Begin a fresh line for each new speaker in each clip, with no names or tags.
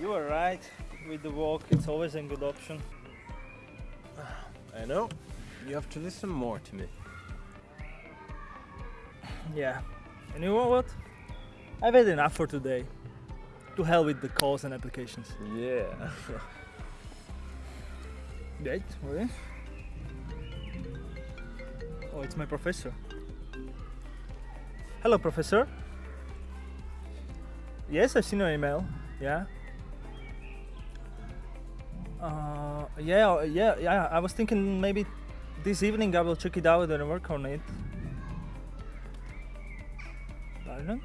You are right. With the walk, it's always a good option.
I know. You have to listen more to me.
Yeah. And you know what? I've had enough for today. To hell with the calls and applications.
Yeah.
Wait, wait. Oh, it's my professor. Hello, professor. Yes, I've seen your email. Yeah. Uh, yeah, yeah, yeah. I was thinking maybe this evening I will check it out and work on it. Pardon?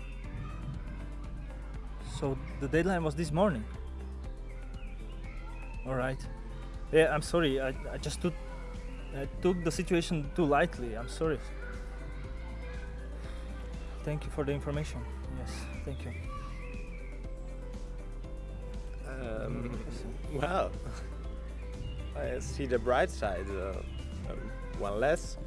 So the deadline was this morning. All right. Yeah, I'm sorry. I, I just took I took the situation too lightly. I'm sorry. Thank you for the information. Yes, thank you.
Um, well, I see the bright side. Uh, um, one less